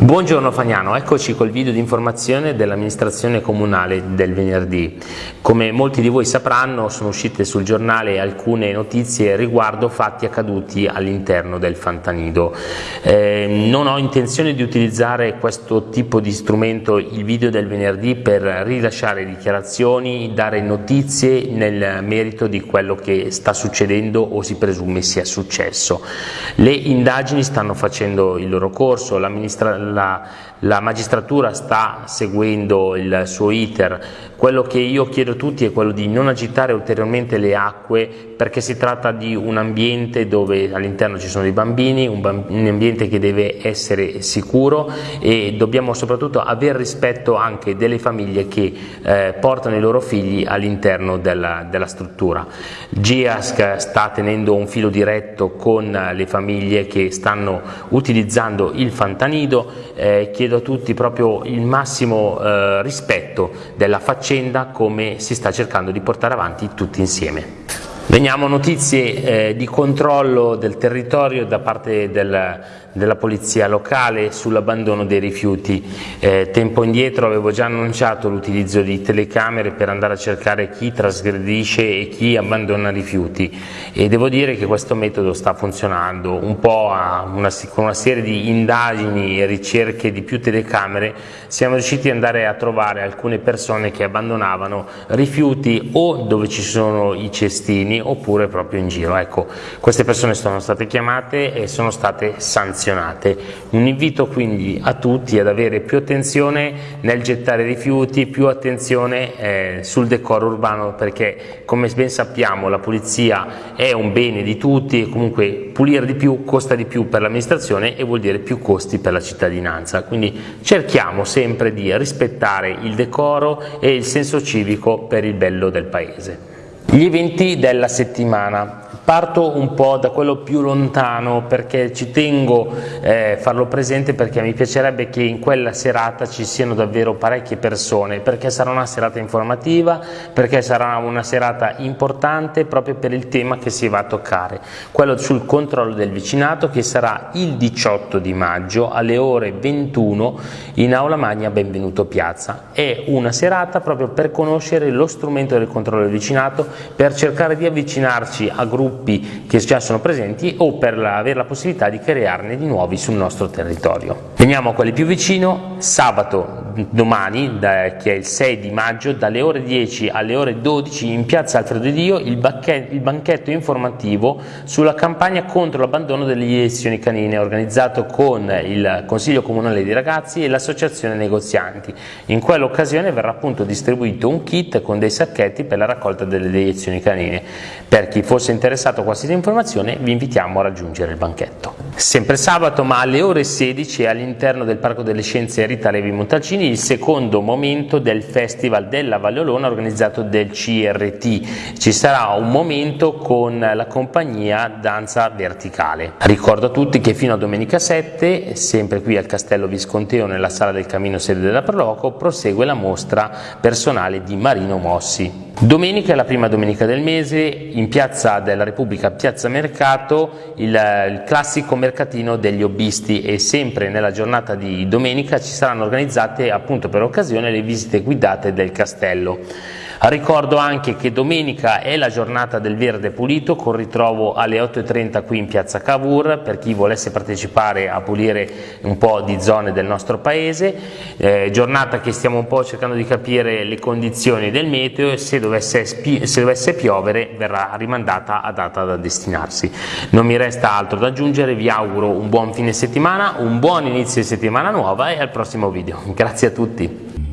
Buongiorno Fagnano, eccoci col video di informazione dell'amministrazione comunale del venerdì. Come molti di voi sapranno sono uscite sul giornale alcune notizie riguardo fatti accaduti all'interno del Fantanido. Eh, non ho intenzione di utilizzare questo tipo di strumento, il video del venerdì, per rilasciare dichiarazioni, dare notizie nel merito di quello che sta succedendo o si presume sia successo. Le indagini stanno facendo il loro corso, l'amministrazione la, la magistratura sta seguendo il suo iter, quello che io chiedo a tutti è quello di non agitare ulteriormente le acque perché si tratta di un ambiente dove all'interno ci sono dei bambini, un, un, ambiente che deve essere sicuro e dobbiamo soprattutto avere rispetto anche delle famiglie che eh, portano i loro figli all'interno della, della struttura. GIASC sta tenendo un filo diretto con le famiglie che stanno utilizzando il fantanido, eh, chiedo a tutti proprio il massimo eh, rispetto della faccenda come si sta cercando di portare avanti tutti insieme. Veniamo a notizie eh, di controllo del territorio da parte del, della polizia locale sull'abbandono dei rifiuti. Eh, tempo indietro avevo già annunciato l'utilizzo di telecamere per andare a cercare chi trasgredisce e chi abbandona rifiuti e devo dire che questo metodo sta funzionando un po' una, con una serie di indagini e ricerche di più telecamere siamo riusciti ad andare a trovare alcune persone che abbandonavano rifiuti o dove ci sono i cestini oppure proprio in giro. Ecco, queste persone sono state chiamate e sono state sanzionate. Un invito quindi a tutti ad avere più attenzione nel gettare rifiuti, più attenzione eh, sul decoro urbano perché come ben sappiamo la pulizia è un bene di tutti e comunque pulire di più costa di più per l'amministrazione e vuol dire più costi per la cittadinanza. Quindi cerchiamo sempre di rispettare il decoro e il senso civico per il bello del paese. Gli eventi della settimana. Parto un po' da quello più lontano perché ci tengo a eh, farlo presente perché mi piacerebbe che in quella serata ci siano davvero parecchie persone perché sarà una serata informativa, perché sarà una serata importante proprio per il tema che si va a toccare, quello sul controllo del vicinato che sarà il 18 di maggio alle ore 21 in Aula Magna Benvenuto Piazza. È una serata proprio per conoscere lo strumento del controllo del vicinato, per cercare di avvicinarci a gruppi gruppi che già sono presenti o per avere la possibilità di crearne di nuovi sul nostro territorio. Veniamo a quelli più vicino, sabato domani, da, che è il 6 di maggio, dalle ore 10 alle ore 12 in piazza Alfredo Dio il, il banchetto informativo sulla campagna contro l'abbandono delle iniezioni canine organizzato con il Consiglio Comunale dei Ragazzi e l'Associazione Negozianti. In quell'occasione verrà appunto distribuito un kit con dei sacchetti per la raccolta delle iniezioni canine. Per chi fosse interessato a qualsiasi informazione vi invitiamo a raggiungere il banchetto. Sempre sabato ma alle ore 16 all'interno del Parco delle Scienze Rita Levi Montalcini il secondo momento del Festival della Valle Olona organizzato del CRT. Ci sarà un momento con la compagnia Danza Verticale. Ricordo a tutti che fino a domenica 7, sempre qui al Castello Visconteo nella sala del Camino sede della Proloco, prosegue la mostra personale di Marino Mossi. Domenica la prima domenica del mese, in Piazza della Repubblica, Piazza Mercato, il, il, classico mercatino degli hobbisti e sempre nella giornata di domenica ci saranno organizzate appunto per occasione le visite guidate del castello. Ricordo anche che domenica è la giornata del verde pulito con ritrovo alle 8.30 qui in piazza Cavour per chi volesse partecipare a pulire un po' di zone del nostro paese, eh, giornata che stiamo un po' cercando di capire le condizioni del meteo e se dovesse, se dovesse piovere verrà rimandata a data da destinarsi. Non mi resta altro da aggiungere, vi auguro un buon fine settimana, un buon inizio di settimana nuova e al prossimo video. Grazie a tutti.